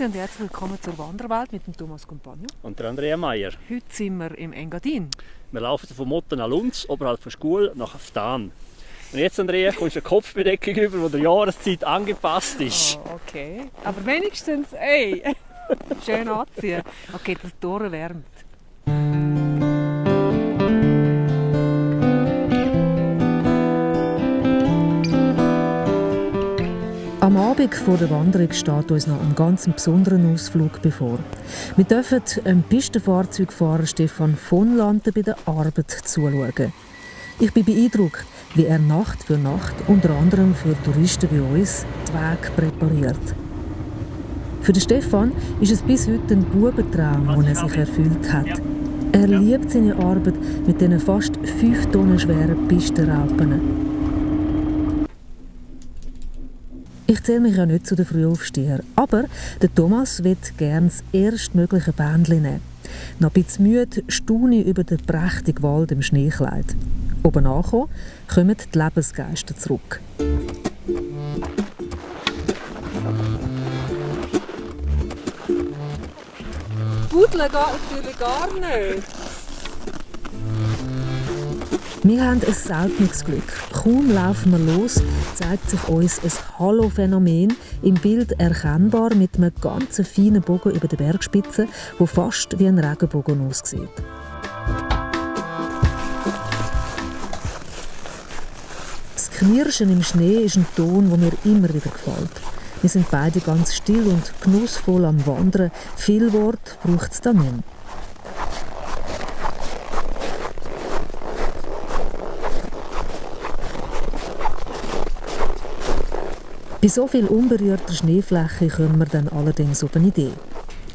und herzlich willkommen zur Wanderwelt mit dem Thomas Compagno. Und der Andrea Meier. Heute sind wir im Engadin. Wir laufen von Motten nach Lunz, oberhalb der Schule, nach Aftan. Und jetzt, Andrea, kommst du eine Kopfbedeckung über, die der Jahreszeit angepasst ist. Oh, okay. Aber wenigstens, ey, schön anziehen. Okay, das Tor wärmt. Am Abend vor der Wanderung steht uns noch ein ganz besonderer Ausflug bevor. Wir dürfen einem Pistenfahrzeugfahrer Stefan von Landen bei der Arbeit zuschauen. Ich bin beeindruckt, wie er Nacht für Nacht unter anderem für Touristen wie uns die Weg präpariert. Für den Stefan ist es bis heute ein Bubentraum, den er sich erfüllt hat. Er liebt seine Arbeit mit diesen fast 5 Tonnen schweren Pistenraupen. Ich zähle mich ja nicht zu den Frühaufstehern, aber der Thomas wird gerne das erstmögliche Bändchen nehmen. Noch ein bisschen müde staune ich über den prächtigen Wald im Schneekleid. Oben angekommen, kommen die Lebensgeister zurück. Budeln geht natürlich gar nicht. Wir haben ein seltenes Glück. Kaum laufen wir los, zeigt sich uns ein Halo-Phänomen im Bild erkennbar mit einem ganz feinen Bogen über der Bergspitze, wo fast wie ein Regenbogen aussieht. Das Knirschen im Schnee ist ein Ton, der mir immer wieder gefällt. Wir sind beide ganz still und genussvoll am Wandern. Viel Wort braucht es da nicht. Bei so viel unberührter Schneefläche kommen wir dann allerdings auf eine Idee.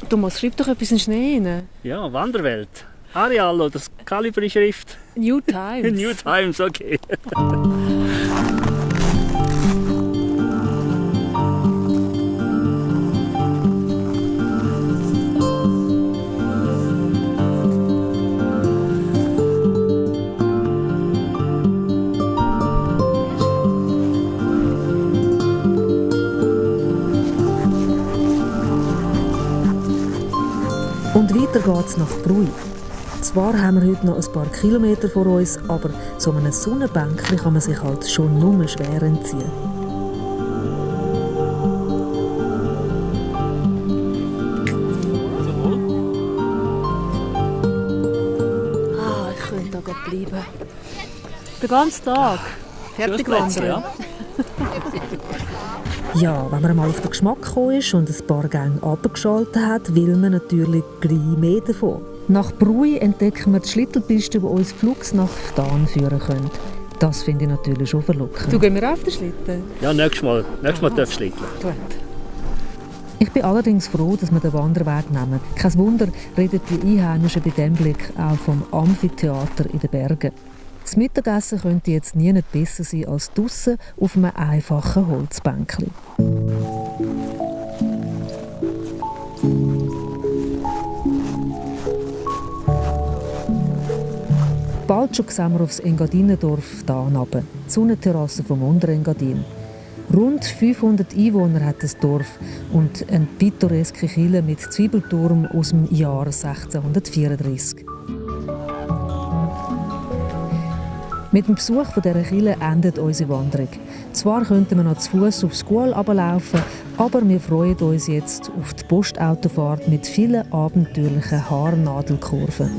Thomas, schreib doch etwas in den Schnee rein. Ja, Wanderwelt. Arial oder das Calibri-Schrift. New Times. New Times, okay. weiter geht's nach Brui. Zwar haben wir heute noch ein paar Kilometer vor uns, aber so einem Sonnenbänkchen kann man sich halt schon nur schwer entziehen. Ah, ich könnte da gerade bleiben. Den ganzen Tag. Fertig wandern. ja. Ja, wenn man mal auf den Geschmack gekommen ist und ein paar Gänge abgeschaltet hat, will man natürlich gleich mehr davon. Nach Brui entdecken wir die Schlittelpiste, die uns flugs nach Ftan führen können. Das finde ich natürlich schon verlockend. Du gehen wir auf den Schlitten? Ja, nächstes Mal, nächstes Mal darfst du schlitteln. Gut. Ich bin allerdings froh, dass wir den Wanderweg nehmen. Kein Wunder reden die Einheimischen bei diesem Blick auch vom Amphitheater in den Bergen. Das Mittagessen könnte jetzt nie nicht besser sein als draussen auf einem einfachen Holzbänkchen. Bald schon sehen wir aufs Engadinendorf da runter, die Sonnenterrasse vom Unterengadin. Rund 500 Einwohner hat das Dorf und eine pittoreske Kille mit Zwiebelturm aus dem Jahr 1634. Mit dem Besuch dieser Kille endet unsere Wanderung. Zwar könnten wir noch zu Fuß aufs School runterlaufen, aber wir freuen uns jetzt auf die Postautofahrt mit vielen abenteuerlichen Haarnadelkurven.